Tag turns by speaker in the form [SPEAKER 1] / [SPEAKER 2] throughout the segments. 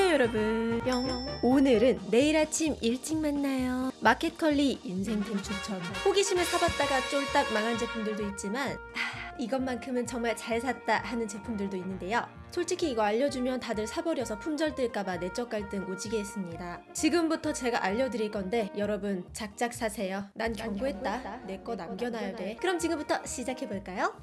[SPEAKER 1] 안녕하세요 여러분. 뿅. 오늘은 내일 아침 일찍 만나요. 마켓컬리 인생템 추천 호기심에 사봤다가 쫄딱 망한 제품들도 있지만 하, 이것만큼은 정말 잘 샀다 하는 제품들도 있는데요. 솔직히 이거 알려주면 다들 사버려서 품절 뜰까봐 내적 갈등 오지게 했습니다. 지금부터 제가 알려드릴 건데 여러분 작작 사세요. 난 경고했다. 내 거 남겨놔야 돼. 그럼 지금부터 시작해볼까요?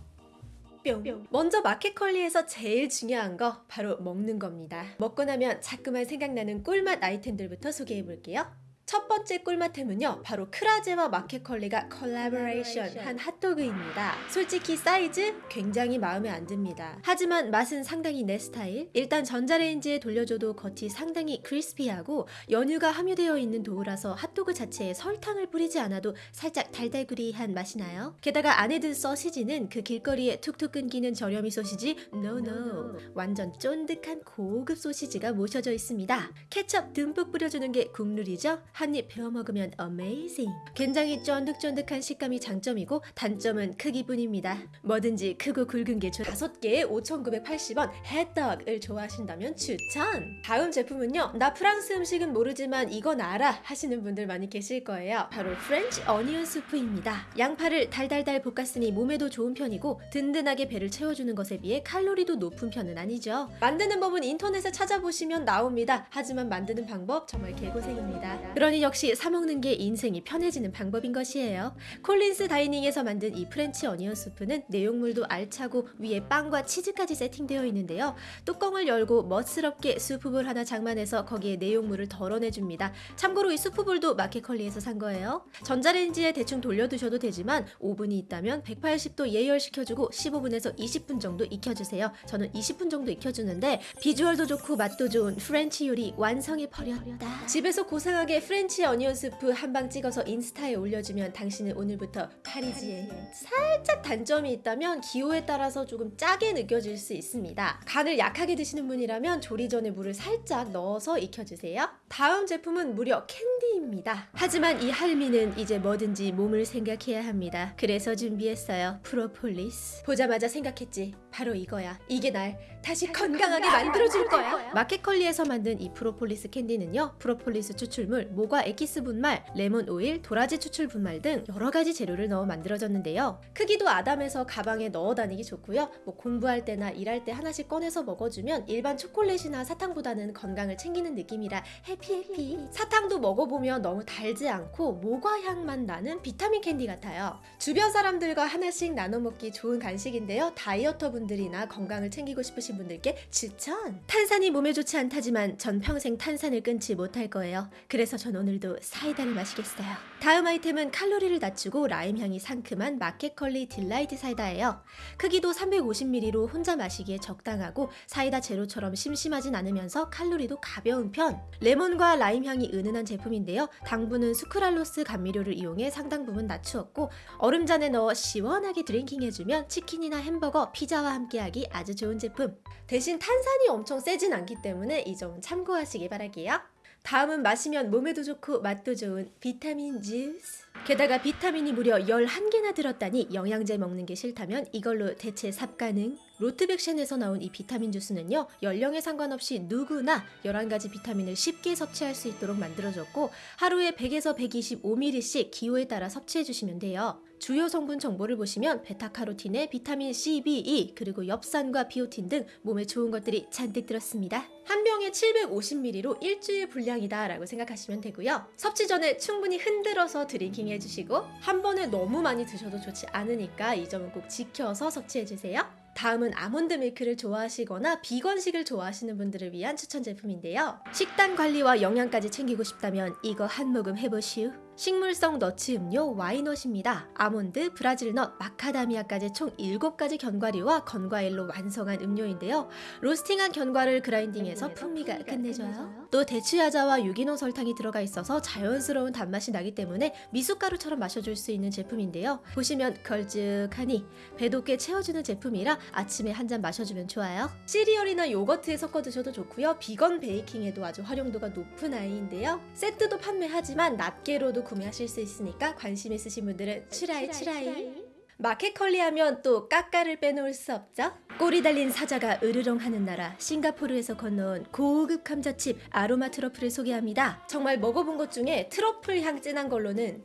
[SPEAKER 1] 뿅. 먼저 마켓컬리에서 제일 중요한 거 바로 먹는 겁니다. 먹고 나면 자꾸만 생각나는 꿀맛 아이템들부터 소개해 볼게요. 첫 번째 꿀맛템은요 바로 크라제와 마켓컬리가 컬래버레이션 한 핫도그입니다. 솔직히 사이즈 굉장히 마음에 안 듭니다. 하지만 맛은 상당히 내 스타일. 일단 전자레인지에 돌려줘도 겉이 상당히 crispy하고 연유가 함유되어 있는 도우라서 핫도그 자체에 설탕을 뿌리지 않아도 살짝 달달구리한 맛이 나요. 게다가 안에 든 소시지는 그 길거리에 툭툭 끊기는 저렴이 소시지 no no no, no. 완전 쫀득한 고급 소시지가 모셔져 있습니다. 케첩 듬뿍 뿌려주는 게 국룰이죠 한입 베어 먹으면 amazing. 굉장히 쫀득쫀득한 식감이 장점이고 단점은 크기뿐입니다. 뭐든지 크고 굵은 게 좋. 다섯 개에 5,980원 hot dog을 좋아하신다면 추천. 다음 제품은요. 나 프랑스 음식은 모르지만 이건 알아 하시는 분들 많이 계실 거예요. 바로 French onion 수프입니다. 양파를 달달달 볶았으니 몸에도 좋은 편이고 든든하게 배를 채워주는 것에 비해 칼로리도 높은 편은 아니죠. 만드는 법은 인터넷에 찾아보시면 나옵니다. 하지만 만드는 방법 정말 개고생입니다. 그 러니 역시 사먹는 게 인생이 편해지는 방법인 것이에요. 콜린스 다이닝에서 만든 이 French onion 수프는 내용물도 알차고 위에 빵과 치즈까지 세팅되어 있는데요. 뚜껑을 열고 멋스럽게 수프 bowl 하나 장만해서 거기에 내용물을 덜어내줍니다. 참고로 이 수프 bowl도 마켓컬리에서 산 거예요. 전자레인지에 대충 돌려두셔도 되지만 오븐이 있다면 180도 예열시켜주고 15분에서 20분 정도 익혀주세요. 저는 20분 정도 익혀주는데 비주얼도 좋고 맛도 좋은 French 요리 완성해 버렸다. 집에서 고상하게 French French onion 스프 한 방 찍어서 인스타에 올려주면 당신은 오늘부터 파리지앵 살짝 단점이 있다면 기호에 따라서 조금 짜게 느껴질 수 있습니다. 간을 약하게 드시는 분이라면 조리 전에 물을 살짝 넣어서 익혀주세요. 다음 제품은 무려 캔디입니다. 하지만 이 할미는 이제 뭐든지 몸을 생각해야 합니다. 그래서 준비했어요. 프로폴리스. 보자마자 생각했지. 바로 이거야. 이게 날 다시 건강하게 만들어줄 거야. 마켓컬리에서 만든 이 프로폴리스 캔디는요. 프로폴리스 추출물, 모과 에키스 분말, 레몬 오일, 도라지 추출 분말 등 여러 가지 재료를 넣어 만들어졌는데요. 크기도 아담해서 가방에 넣어 다니기 좋고요. 뭐 공부할 때나 일할 때 하나씩 꺼내서 먹어주면 일반 초콜릿이나 사탕보다는 건강을 챙기는 느낌이라 happy happy. 사탕도 먹어보면 너무 달지 않고 모과 향만 나는 비타민 캔디 같아요. 주변 사람들과 하나씩 나눠 먹기 좋은 간식인데요. 다이어터 분들이나 건강을 챙기고 싶으신 분들께 추천! 탄산이 몸에 좋지 않다지만 전 평생 탄산을 끊지 못할 거예요. 그래서 전 오늘도 사이다를 마시겠어요. 다음 아이템은 칼로리를 낮추고 라임 향이 상큼한 마켓컬리 딜라이트 사이다예요. 크기도 350ml로 혼자 마시기에 적당하고 사이다 제로처럼 심심하진 않으면서 칼로리도 가벼운 편. 레몬과 라임 향이 은은한 제품인데요. 당분은 수크랄로스 감미료를 이용해 상당 부분 낮추었고 얼음잔에 넣어 시원하게 드링킹해주면 치킨이나 햄버거, 피자와 함께하기 아주 좋은 제품. 대신 탄산이 엄청 세진 않기 때문에 이 점은 참고하시기 바랄게요. 다음은 마시면 몸에도 좋고 맛도 좋은 비타민 주스. 게다가 비타민이 무려 11개나 들었다니 영양제 먹는 게 싫다면 이걸로 대체 삽 가능? 로트백션에서 나온 이 비타민 주스는요 연령에 상관없이 누구나 11가지 비타민을 쉽게 섭취할 수 있도록 만들어졌고 하루에 100에서 125ml씩 기호에 따라 섭취해 주시면 돼요 주요 성분 정보를 보시면 베타카로틴에 비타민 C, B, E 그리고 엽산과 비오틴 등 몸에 좋은 것들이 잔뜩 들었습니다 한 병에 750ml로 일주일 분량이다 라고 생각하시면 되고요 섭취 전에 충분히 흔들어서 drinking 해주시고 한 번에 너무 많이 드셔도 좋지 않으니까 이 점은 꼭 지켜서 섭취해주세요 다음은 아몬드 밀크를 좋아하시거나 비건식을 좋아하시는 분들을 위한 추천 제품인데요. 식단 관리와 영양까지 챙기고 싶다면 이거 한 모금 해보시오. 식물성 nuts 음료 와이넛입니다. 아몬드, Brazil nut, 마카다미아까지 총 7가지 견과류와 건과일로 완성한 음료인데요. 로스팅한 견과를 그라인딩해서 풍미가 끝내줘요. 또 대추야자와 유기농 설탕이 들어가 있어서 자연스러운 단맛이 나기 때문에 미숫가루처럼 마셔줄 수 있는 제품인데요. 보시면 걸쭉하니 배도 꽤 채워주는 제품이라 아침에 한 잔 마셔주면 좋아요. 시리얼이나 요거트에 섞어 드셔도 좋고요. 비건 베이킹에도 아주 활용도가 높은 아이인데요. 세트도 판매하지만 낱개로도 구매하실 수 있으니까 관심 있으신 분들은 추라이 추라이 마켓컬리 하면 또 까까를 빼놓을 수 없죠. 꼬리 달린 사자가 으르렁하는 나라 싱가포르에서 건너온 고급 감자칩 아로마 트러플을 소개합니다. 정말 먹어본 것 중에 트러플 향 진한 걸로는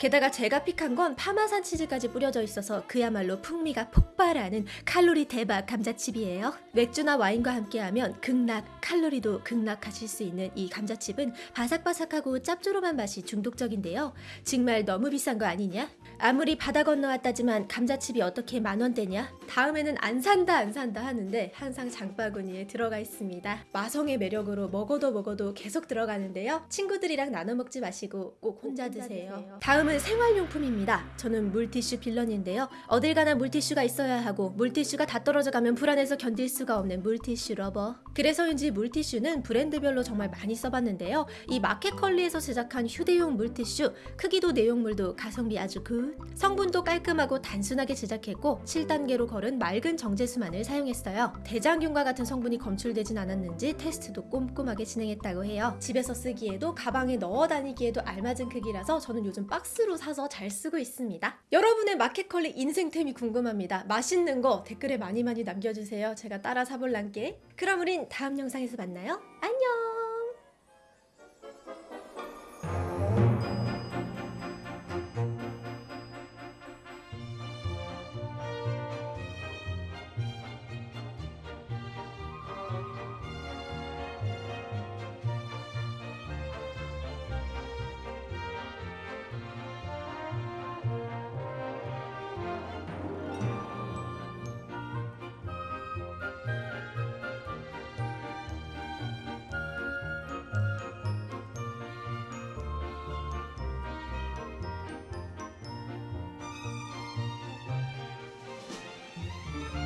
[SPEAKER 1] 게다가 제가 픽한 건 파마산 치즈까지 뿌려져 있어서 그야말로 풍미가 폭발하는 칼로리 대박 감자칩이에요. 맥주나 와인과 함께하면 극락, 칼로리도 극락하실 수 있는 이 감자칩은 바삭바삭하고 짭조름한 맛이 중독적인데요. 정말 너무 비싼 거 아니냐? 아무리 바다 건너왔다지만 감자칩이 어떻게 만 원대냐? 다음에는 안 산다 안 산다 하는데 항상 장바구니에 들어가 있습니다. 마성의 매력으로 먹어도 먹어도 계속 들어가는데요. 친구들이랑 나눠 먹지 마시고 꼭 혼자 드세요. 다음은 생활용품입니다. 저는 물티슈 villain인데요. 어딜 가나 물티슈가 있어야 하고 물티슈가 다 떨어져 가면 불안해서 견딜 수가 없는 물티슈 lover. 그래서인지 물티슈는 브랜드별로 정말 많이 써봤는데요. 이 마켓컬리에서 제작한 휴대용 물티슈 크기도 내용물도 가성비 아주 good. 성분도 깔끔하고 단순하게 제작했고 7단계로 걸은 맑은 정제수만을 사용했어요. 대장균과 같은 성분이 검출되진 않았는지 테스트도 꼼꼼하게 진행했다고 해요. 집에서 쓰기에도 가방에 넣어 다니기에도 알맞은 크기라서 저는 요즘 박스로 사서 잘 쓰고 있습니다. 여러분의 마켓컬리 인생템이 궁금합니다. 맛있는 거 댓글에 많이 많이 남겨주세요. 제가 따라 사볼란게. 그럼 다음 영상에서 만나요. 안녕!